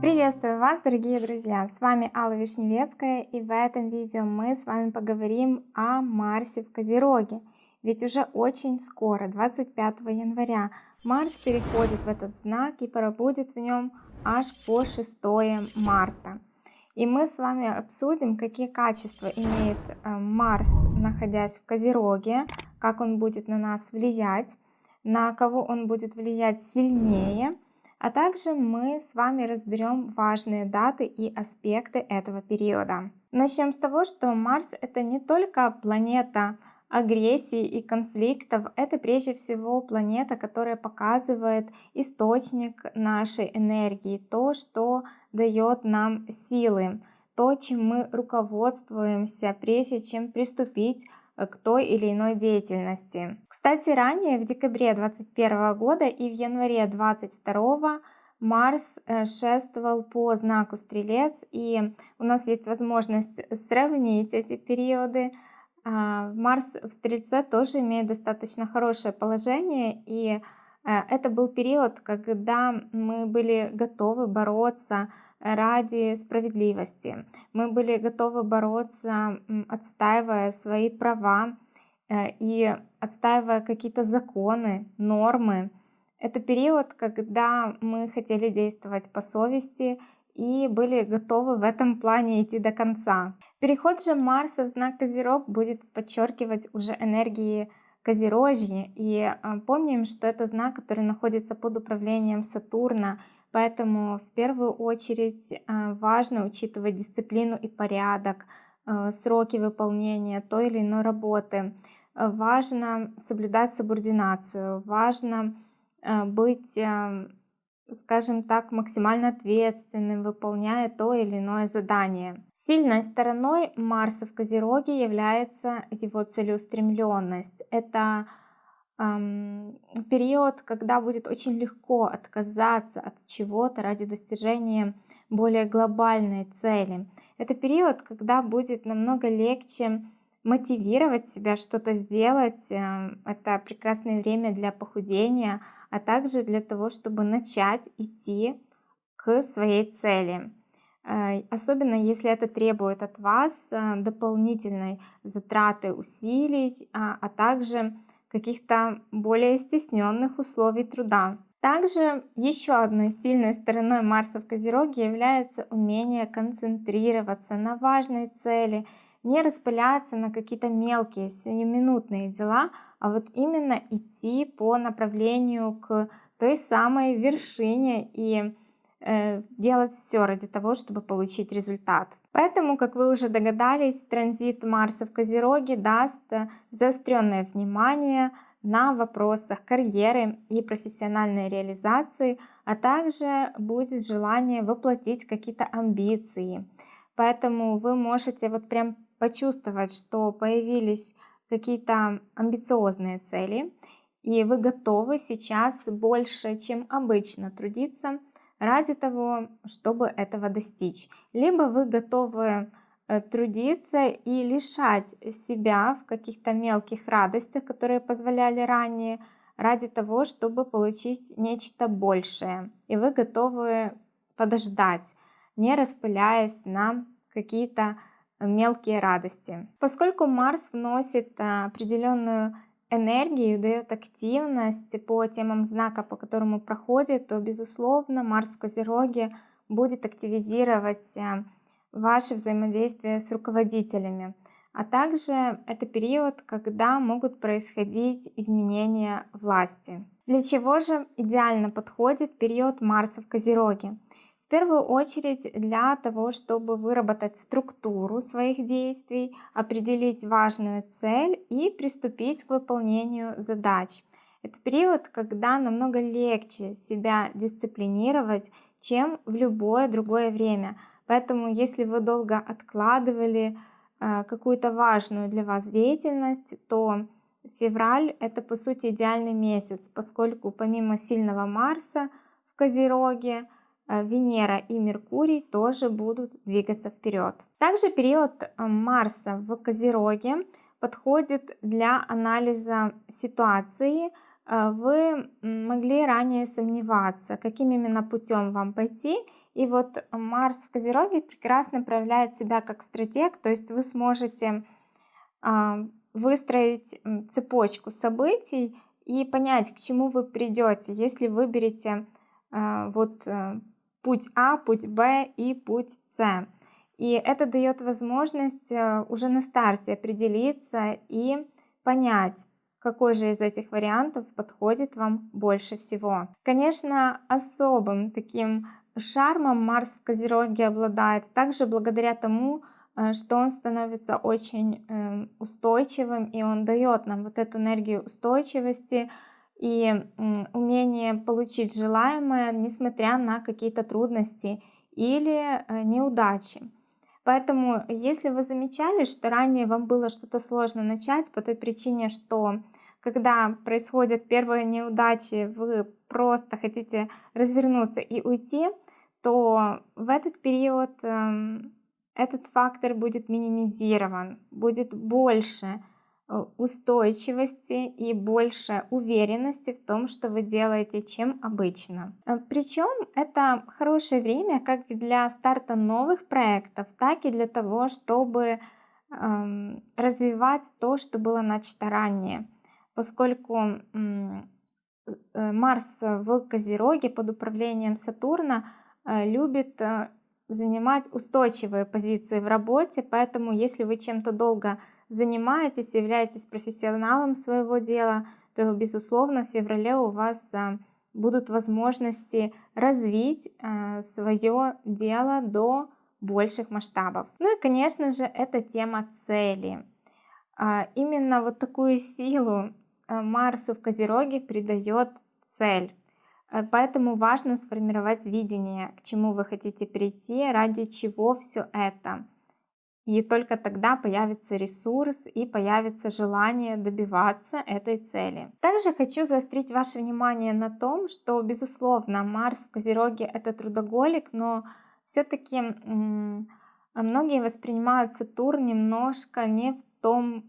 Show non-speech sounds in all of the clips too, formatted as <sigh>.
Приветствую вас, дорогие друзья! С вами Алла Вишневецкая, и в этом видео мы с вами поговорим о Марсе в Козероге. Ведь уже очень скоро, 25 января, Марс переходит в этот знак и пробудет в нем аж по 6 марта. И мы с вами обсудим, какие качества имеет э, Марс, находясь в Козероге, как он будет на нас влиять, на кого он будет влиять сильнее, а также мы с вами разберем важные даты и аспекты этого периода. Начнем с того, что Марс это не только планета агрессии и конфликтов, это прежде всего планета, которая показывает источник нашей энергии, то, что дает нам силы, то, чем мы руководствуемся, прежде чем приступить к той или иной деятельности. Кстати, ранее, в декабре 2021 года и в январе 2022 Марс э, шествовал по знаку Стрелец, и у нас есть возможность сравнить эти периоды. А, Марс в Стрельце тоже имеет достаточно хорошее положение, и э, это был период, когда мы были готовы бороться ради справедливости. Мы были готовы бороться, отстаивая свои права э, и отстаивая какие-то законы, нормы. Это период, когда мы хотели действовать по совести и были готовы в этом плане идти до конца. Переход же Марса в знак Козерог будет подчеркивать уже энергии Козерожья. И а, помним, что это знак, который находится под управлением Сатурна, Поэтому в первую очередь а, важно учитывать дисциплину и порядок, а, сроки выполнения той или иной работы. Важно соблюдать субординацию, важно быть, скажем так, максимально ответственным, выполняя то или иное задание. Сильной стороной Марса в Козероге является его целеустремленность. Это период, когда будет очень легко отказаться от чего-то ради достижения более глобальной цели. Это период, когда будет намного легче мотивировать себя что-то сделать. Эм, это прекрасное время для похудения, а также для того, чтобы начать идти к своей цели. Э, особенно если это требует от вас э, дополнительной затраты усилий, а, а также каких-то более стесненных условий труда. Также еще одной сильной стороной Марса в Козероге является умение концентрироваться на важной цели, не распыляться на какие-то мелкие сиюминутные дела, а вот именно идти по направлению к той самой вершине и Э, делать все ради того, чтобы получить результат. Поэтому, как вы уже догадались, транзит Марса в Козероге даст заостренное внимание на вопросах карьеры и профессиональной реализации, а также будет желание воплотить какие-то амбиции. Поэтому вы можете вот прям почувствовать, что появились какие-то амбициозные цели, и вы готовы сейчас больше, чем обычно трудиться ради того, чтобы этого достичь. Либо вы готовы э, трудиться и лишать себя в каких-то мелких радостях, которые позволяли ранее, ради того, чтобы получить нечто большее. И вы готовы подождать, не распыляясь на какие-то мелкие радости. Поскольку Марс вносит э, определенную энергию, дает активность по темам знака, по которому проходит, то, безусловно, Марс в Козероге будет активизировать э, ваше взаимодействие с руководителями. А также это период, когда могут происходить изменения власти. Для чего же идеально подходит период Марса в Козероге? В первую очередь для того, чтобы выработать структуру своих действий, определить важную цель и приступить к выполнению задач. Это период, когда намного легче себя дисциплинировать, чем в любое другое время. Поэтому если вы долго откладывали э, какую-то важную для вас деятельность, то февраль это по сути идеальный месяц, поскольку помимо сильного Марса в Козероге, Венера и Меркурий тоже будут двигаться вперед. Также период э, Марса в Козероге подходит для анализа ситуации, э, вы могли ранее сомневаться, каким именно путем вам пойти. И вот Марс в Козероге прекрасно проявляет себя как стратег, то есть вы сможете а, выстроить цепочку событий и понять, к чему вы придете, если выберете а, вот э, путь А, путь Б и путь С. И это дает возможность э, уже на старте определиться и понять, какой же из этих вариантов подходит вам больше всего. Конечно, особым таким шармом Марс в Козероге обладает также благодаря тому, э, что он становится очень эм, устойчивым, и он дает нам вот эту энергию устойчивости и умение получить желаемое, несмотря на какие-то трудности или э, неудачи. Поэтому, если вы замечали, что ранее вам было что-то сложно начать по той причине, что когда происходят первые неудачи, вы просто хотите развернуться и уйти, то в этот период э, этот фактор будет минимизирован, будет больше устойчивости и больше уверенности в том, что вы делаете, чем обычно. Э, Причем это хорошее время как для старта новых проектов, так и для того, чтобы эм, развивать то, что было начато ранее. Поскольку э, Марс в Козероге под управлением Сатурна любит занимать устойчивые позиции в работе, поэтому если вы чем-то долго занимаетесь, являетесь профессионалом своего дела, то, безусловно, в феврале у вас а, будут возможности развить а, свое дело до больших масштабов. Ну и, конечно же, это тема цели. А, именно вот такую силу Марсу в Козероге придает цель. Поэтому важно сформировать видение, к чему вы хотите прийти, ради чего все это. И только тогда появится ресурс и появится желание добиваться этой цели. Также хочу заострить ваше внимание на том, что, безусловно, Марс в Козероге — это трудоголик, но все-таки многие воспринимают Сатурн немножко не в том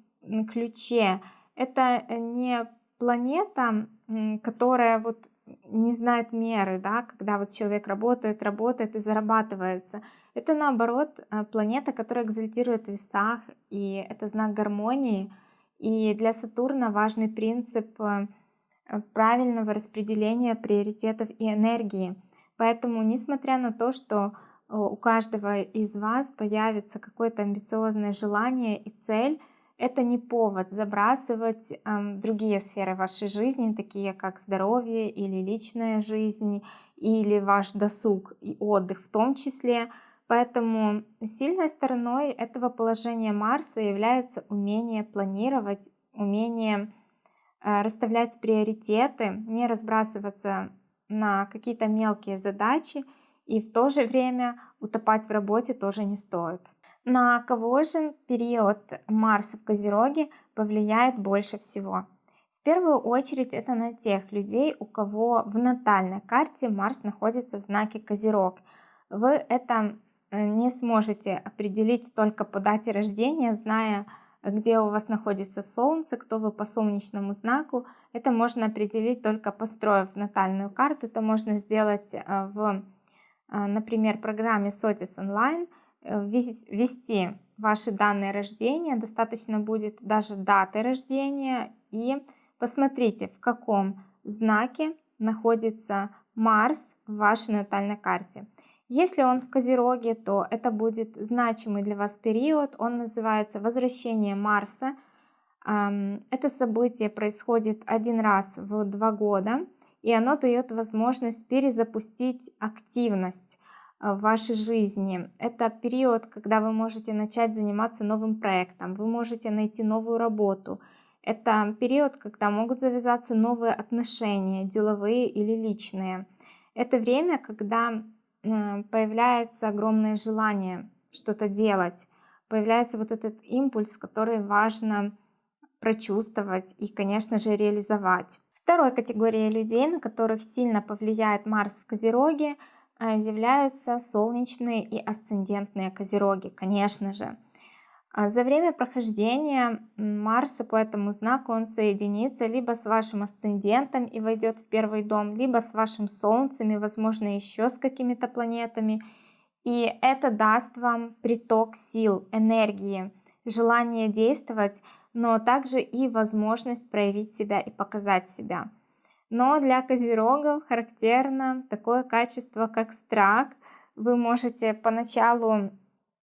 ключе. Это не планета, которая вот не знает меры, да, когда вот человек работает, работает и зарабатывается. Это наоборот э, планета, которая экзальтирует в весах, и это знак гармонии. И для Сатурна важный принцип э, правильного распределения приоритетов и энергии. Поэтому, несмотря на то, что э, у каждого из вас появится какое-то амбициозное желание и цель, это не повод забрасывать э, другие сферы вашей жизни, такие как здоровье или личная жизнь, или ваш досуг и отдых в том числе. Поэтому сильной стороной этого положения Марса является умение планировать, умение э, расставлять приоритеты, не разбрасываться на какие-то мелкие задачи, и в то же время утопать в работе тоже не стоит. На кого же период Марса в Козероге повлияет больше всего? В первую очередь это на тех людей, у кого в натальной карте Марс находится в знаке Козерог. Вы это э, не сможете определить только по дате рождения, зная, где у вас находится Солнце, кто вы по солнечному знаку. Это можно определить только построив натальную карту. Это можно сделать э, в, э, например, программе SOTIS Online – ввести ваши данные рождения, достаточно будет даже даты рождения и посмотрите, в каком знаке находится Марс в вашей натальной карте. Если он в Козероге, то это будет значимый для вас период, он называется «Возвращение Марса». Это событие происходит один раз в два года, и оно дает возможность перезапустить активность в вашей жизни. Это период, когда вы можете начать заниматься новым проектом, вы можете найти новую работу. Это период, когда могут завязаться новые отношения, деловые или личные. Это время, когда э, появляется огромное желание что-то делать, появляется вот этот импульс, который важно прочувствовать и, конечно же, реализовать. Второй категорией людей, на которых сильно повлияет Марс в Козероге – являются солнечные и асцендентные козероги, конечно же. А за время прохождения Марса по этому знаку он соединится либо с вашим асцендентом и войдет в первый дом, либо с вашим Солнцем и, возможно, еще с какими-то планетами. И это даст вам приток сил, энергии, желание действовать, но также и возможность проявить себя и показать себя. Но для козерогов характерно такое качество, как страх. Вы можете поначалу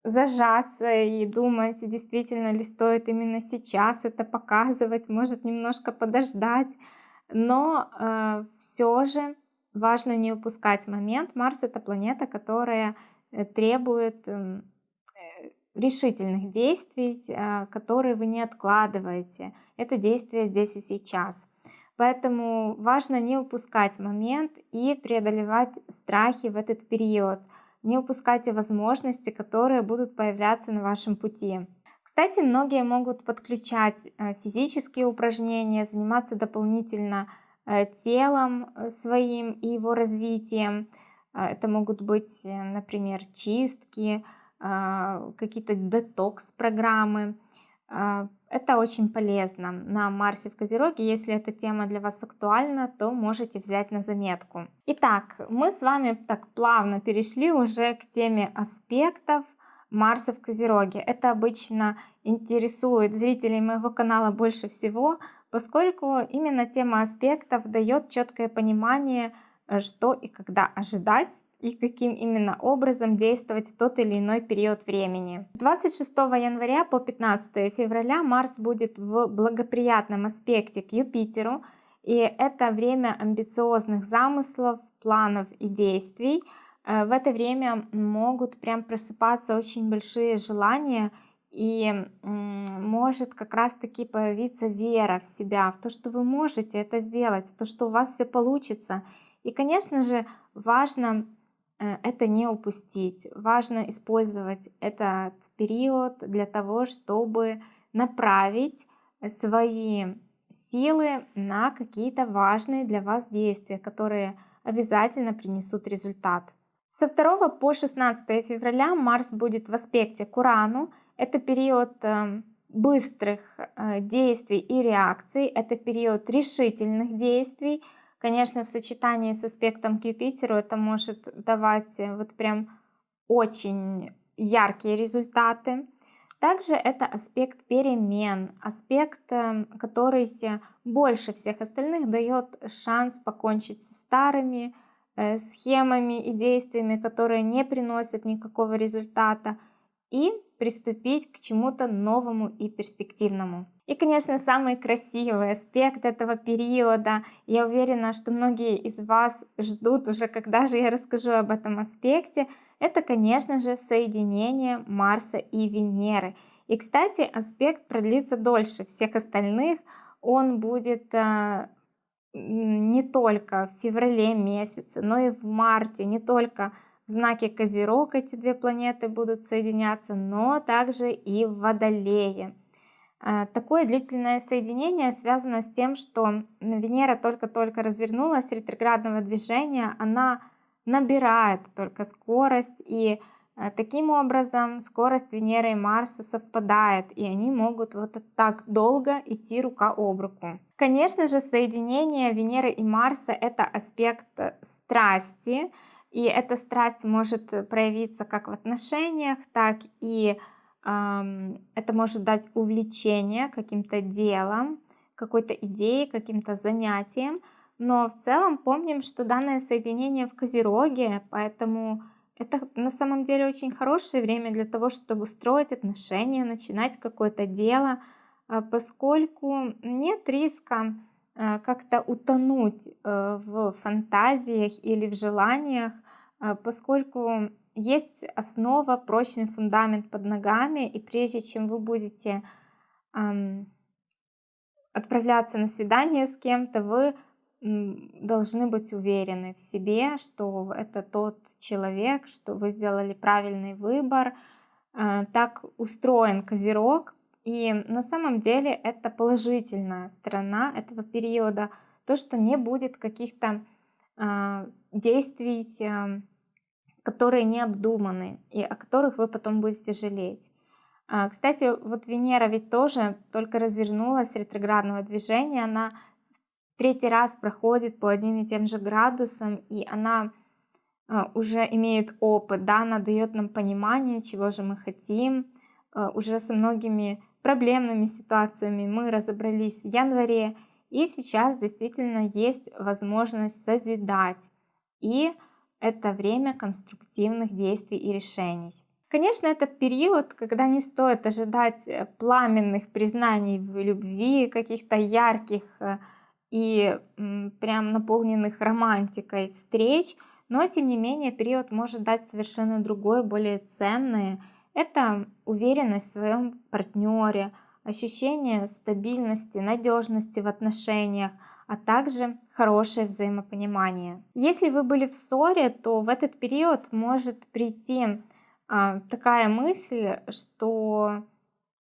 зажаться и думать, действительно ли стоит именно сейчас это показывать, может немножко подождать. Но э, все же важно не упускать момент. Марс это планета, которая э, требует эм, э, решительных действий, э, которые вы не откладываете. Это действие здесь и сейчас. Поэтому важно не упускать момент и преодолевать страхи в этот период – не упускайте возможности, которые будут появляться на вашем пути. Кстати, многие могут подключать э, физические упражнения, заниматься дополнительно э, телом э, своим и его развитием. Это могут быть, например, чистки, какие-то детокс-программы. Это очень полезно на Марсе в Козероге. Если эта тема для вас актуальна, то можете взять на заметку. Итак, мы с вами так плавно перешли уже к теме аспектов Марса в Козероге. Это обычно интересует зрителей моего канала больше всего, поскольку именно тема аспектов дает четкое понимание, э, что и когда ожидать и каким именно образом действовать в тот или иной период времени. 26 января по 15 февраля Марс будет в благоприятном аспекте к Юпитеру, и это время амбициозных замыслов, планов и действий. Э, в это время могут прям просыпаться очень большие желания, и может как раз-таки появиться вера в себя, в то, что вы можете это сделать, в то, что у вас все получится. И, конечно же, важно это не упустить. Важно использовать этот период для того, чтобы направить свои силы на какие-то важные для вас действия, которые обязательно принесут результат. Со 2 по 16 февраля Марс будет в аспекте к Урану. Это период э, быстрых э, действий и реакций, это период решительных действий, Конечно, в сочетании с аспектом к Юпитеру это может давать э, вот прям очень яркие результаты. Также это аспект перемен, аспект, эм, который больше всех остальных дает шанс покончить со старыми э, схемами и действиями, которые не приносят никакого результата, и приступить к чему-то новому и перспективному. И, конечно, самый красивый аспект этого периода, я уверена, что многие из вас ждут уже, когда же я расскажу об этом аспекте, это, конечно же, соединение Марса и Венеры. И, кстати, аспект продлится дольше всех остальных, он будет а, не только в феврале месяце, но и в марте, не только в знаке Козерог эти две планеты будут соединяться, но также и в Водолее. А, такое длительное соединение связано с тем, что Венера только-только развернулась ретроградного движения, она набирает только скорость, и а, таким образом скорость Венеры и Марса совпадает, и они могут вот так долго идти рука об руку. Конечно же, соединение Венеры и Марса — это аспект страсти, и эта страсть может проявиться как в отношениях, так и это может дать увлечение каким-то делом, какой-то идеей, каким-то занятием. Но в целом помним, что данное соединение в Козероге, поэтому это на самом деле очень хорошее время для того, чтобы строить отношения, начинать какое-то дело, а, поскольку нет риска а, как-то утонуть э, в фантазиях или в желаниях, а, поскольку есть основа, прочный фундамент под ногами, и прежде чем вы будете эм, отправляться на свидание с кем-то, вы должны быть уверены в себе, что это тот человек, что вы сделали правильный выбор. Э, так устроен Козерог, и на самом деле это положительная сторона этого периода, то, что не будет каких-то э, действий, э, которые не обдуманы и о которых вы потом будете жалеть. А, кстати, вот Венера ведь тоже только развернулась ретроградного движения, она в третий раз проходит по одним и тем же градусам, и она а, уже имеет опыт, да, она дает нам понимание, чего же мы хотим, а, уже со многими проблемными ситуациями мы разобрались в январе, и сейчас действительно есть возможность созидать, и это время конструктивных действий и решений. Конечно, это период, когда не стоит ожидать э, пламенных признаний в любви, каких-то ярких э, и прям наполненных романтикой встреч, но тем не менее период может дать совершенно другое, более ценное. Это уверенность в своем партнере, ощущение стабильности, надежности в отношениях, а также хорошее взаимопонимание. Если вы были в ссоре, то в этот период может прийти а, такая мысль, что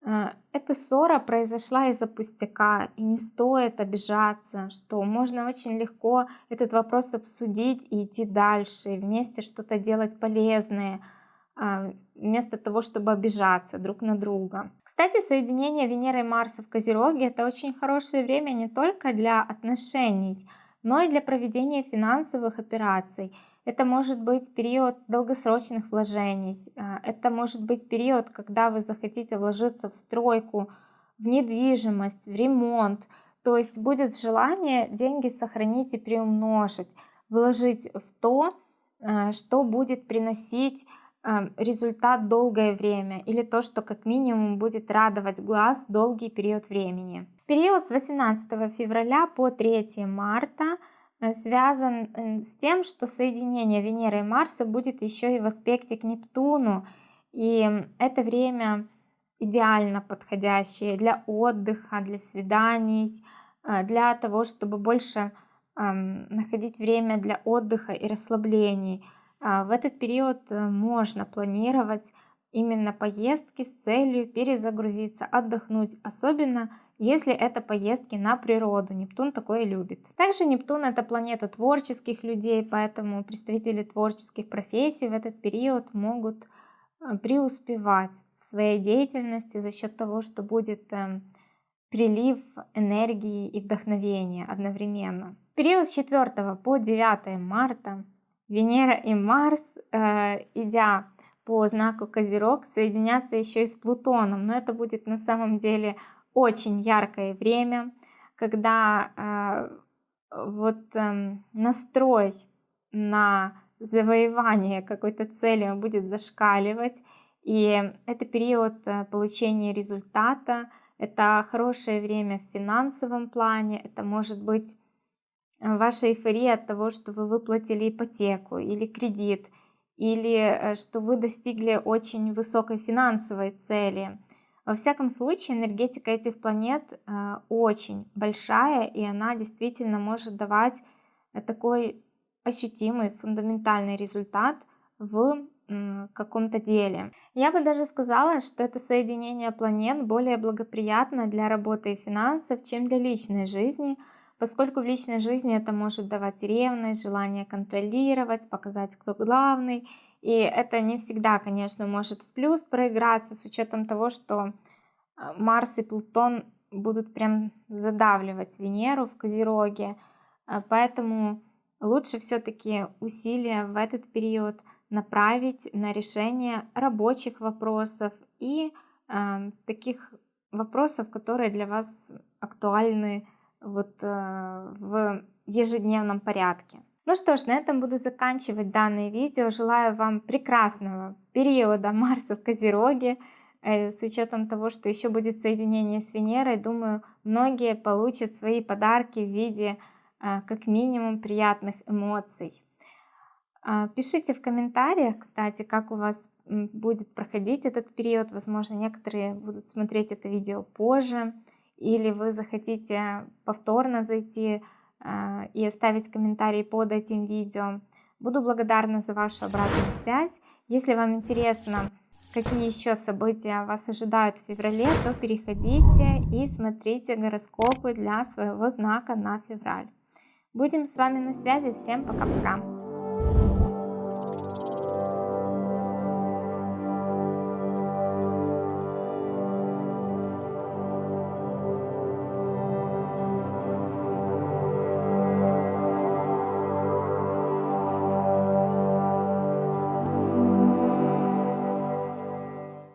а, эта ссора произошла из-за пустяка, и не стоит обижаться, что можно очень легко этот вопрос обсудить и идти дальше, вместе что-то делать полезное, а, вместо того, чтобы обижаться друг на друга. Кстати, соединение Венеры и Марса в Козероге – это очень хорошее время не только для отношений, но и для проведения финансовых операций – это может быть период долгосрочных вложений, а, это может быть период, когда вы захотите вложиться в стройку, в недвижимость, в ремонт. То есть будет желание деньги сохранить и приумножить, вложить в то, а, что будет приносить результат долгое время или то, что как минимум будет радовать глаз долгий период времени. Период с 18 февраля по 3 марта – Э, связан с тем, что соединение Венеры и Марса будет еще и в аспекте к Нептуну. И это время идеально подходящее для отдыха, для свиданий, э, для того, чтобы больше находить время для отдыха и расслаблений. В этот период можно планировать именно поездки с целью перезагрузиться, отдохнуть, особенно если это поездки на природу. Нептун такое любит. Также Нептун это планета творческих людей, поэтому представители творческих профессий в этот период могут э, преуспевать в своей деятельности за счет того, что будет эм, прилив энергии и вдохновения одновременно. период с 4 по 9 марта Венера и Марс, э, идя по знаку Козерог, соединятся еще и с Плутоном, но это будет на самом деле очень яркое время, когда э, вот э, настрой на завоевание какой-то цели будет зашкаливать, и это период э, получения результата, это хорошее время в финансовом плане, это может быть ваша эйфория от того, что вы выплатили ипотеку или кредит, или э, что вы достигли очень высокой финансовой цели – во всяком случае, энергетика этих планет э, очень большая, и она действительно может давать э, такой ощутимый, фундаментальный результат в каком-то деле. Я бы даже сказала, что это соединение планет более благоприятно для работы и финансов, чем для личной жизни, поскольку в личной жизни это может давать ревность, желание контролировать, показать, кто главный, и это не всегда, конечно, может в плюс проиграться с учетом того, что а, Марс и Плутон будут прям задавливать Венеру в Козероге. А, поэтому лучше все-таки усилия в этот период направить на решение рабочих вопросов и э, таких вопросов, которые для вас актуальны вот, э, в ежедневном порядке. Ну что ж, на этом буду заканчивать данное видео. Желаю вам прекрасного периода <laughs> Марса в Козероге. Э, с учетом того, что еще будет соединение с Венерой, думаю, многие получат свои подарки в виде э, как минимум приятных эмоций. Пишите в комментариях, кстати, как у вас будет проходить этот период. Возможно, некоторые будут смотреть это видео позже, или вы захотите повторно зайти а, и оставить комментарий под этим видео. Буду благодарна за вашу обратную связь. Если вам интересно, какие еще события вас ожидают в феврале, то переходите и смотрите гороскопы для своего знака на февраль. Будем с вами на связи. Всем пока-пока.